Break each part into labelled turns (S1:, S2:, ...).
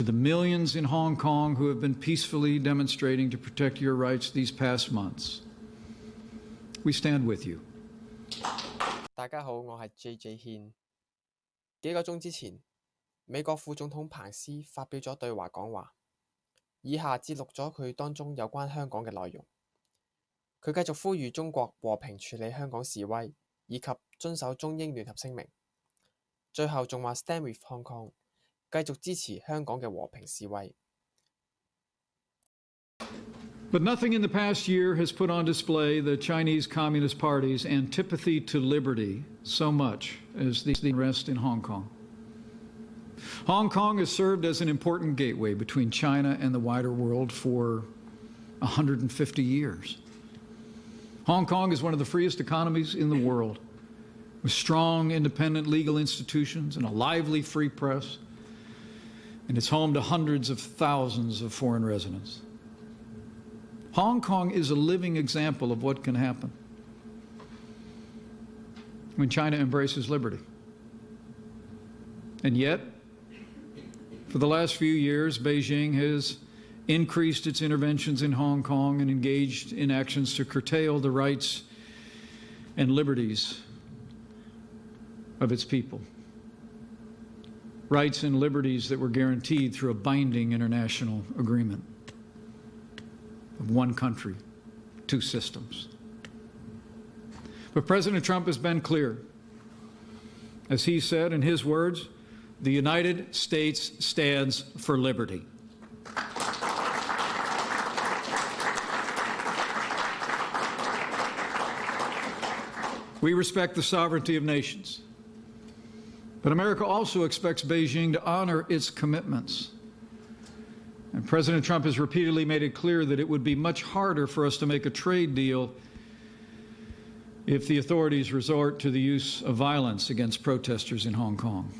S1: To the millions in Hong Kong who have been peacefully demonstrating to protect your rights these past months, we stand with you.
S2: 大家好，我係 J.J. 軒。幾個鐘之前，美國副總統彭斯發表咗對話講話，以下節錄咗佢當中有關香港嘅內容。佢繼續呼籲中國和平處理香港示威，以及遵守中英聯合聲明。最後仲話 Stand with Hong Kong，继续支持香港嘅和平示威。
S1: But nothing in the past year has put on display the Chinese Communist Party's antipathy to liberty so much as the unrest in Hong Kong. Hong Kong has served as an important gateway between China and the wider world for 150 years. Hong Kong is one of the freest economies in the world, with strong independent legal institutions and a lively free press, and it's home to hundreds of thousands of foreign residents. Hong Kong is a living example of what can happen when China embraces liberty. And yet, for the last few years, Beijing has increased its interventions in Hong Kong and engaged in actions to curtail the rights and liberties of its people. Rights and liberties that were guaranteed through a binding international agreement of one country, two systems. But President Trump has been clear. As he said in his words, the United States stands for liberty. We respect the sovereignty of nations. But America also expects Beijing to honor its commitments. And President Trump has repeatedly made it clear that it would be much harder for us to make a trade deal if the authorities resort to the use of violence against protesters in Hong Kong.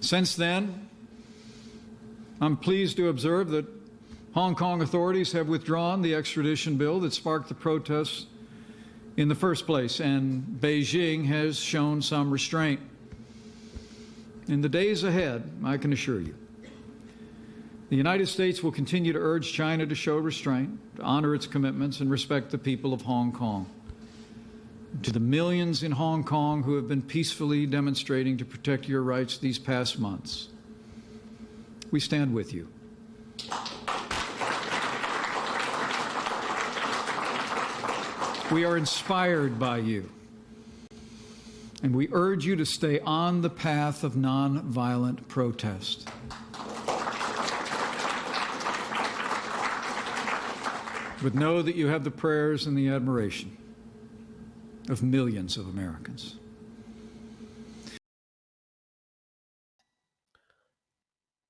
S1: Since then, I'm pleased to observe that Hong Kong authorities have withdrawn the extradition bill that sparked the protests in the first place, and Beijing has shown some restraint. In the days ahead, I can assure you, the United States will continue to urge China to show restraint, to honor its commitments, and respect the people of Hong Kong. To the millions in Hong Kong who have been peacefully demonstrating to protect your rights these past months, we stand with you. We are inspired by you. And we urge you to stay on the path of nonviolent protest. But know that you have the prayers and the admiration of millions of Americans.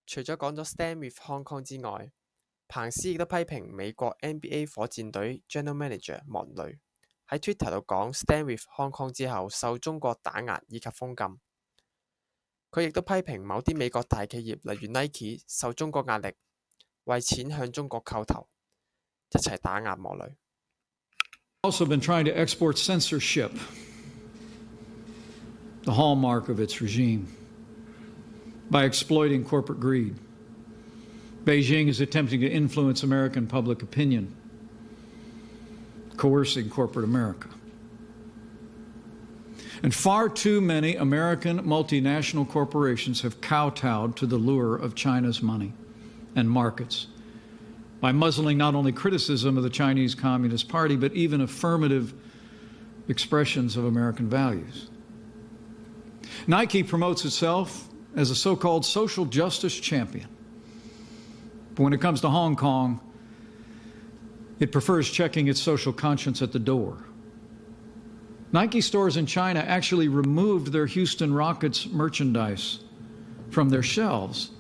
S2: 除咗讲咗 Stand with Hong Kong 之外，彭斯亦都批评美国 NBA 火箭队 General Manager 莫雷 喺 Twitter 度讲 Stand with Hong Kong 之后受中国打压以及封禁。佢亦都批评某啲美国大企业例如 Nike 受中国压力，为钱向中国叩头，一齐打压莫雷。
S1: Also been trying to export censorship, the hallmark of its regime, by exploiting corporate greed. Beijing is attempting to influence American public opinion, coercing corporate America. And far too many American multinational corporations have kowtowed to the lure of China's money and markets by muzzling not only criticism of the Chinese Communist Party, but even affirmative expressions of American values. Nike promotes itself as a so called social justice champion. But when it comes to Hong Kong, it prefers checking its social conscience at the door. Nike stores in China actually removed their Houston Rockets merchandise from their shelves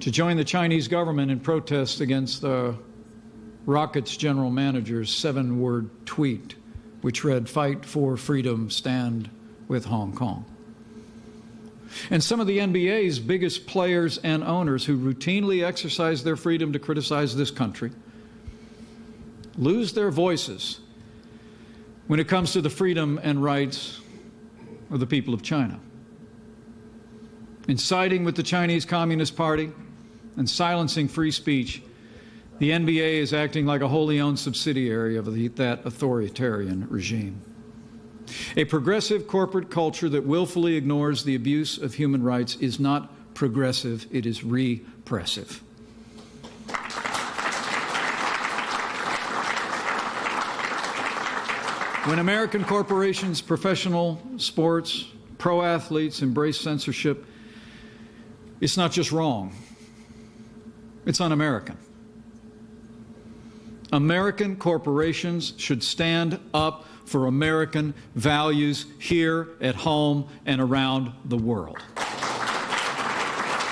S1: to join the Chinese government in protest against the Rockets general manager's seven word tweet, which read, Fight for freedom, stand with Hong Kong. And some of the NBA's biggest players and owners who routinely exercise their freedom to criticize this country lose their voices when it comes to the freedom and rights of the people of China. In siding with the Chinese Communist Party and silencing free speech, the NBA is acting like a wholly owned subsidiary of the, that authoritarian regime. A progressive corporate culture that willfully ignores the abuse of human rights is not progressive, it is repressive. When American corporations, professional sports, pro athletes embrace censorship, it's not just wrong, it's un American. American corporations should stand up for American values here at home and around the world.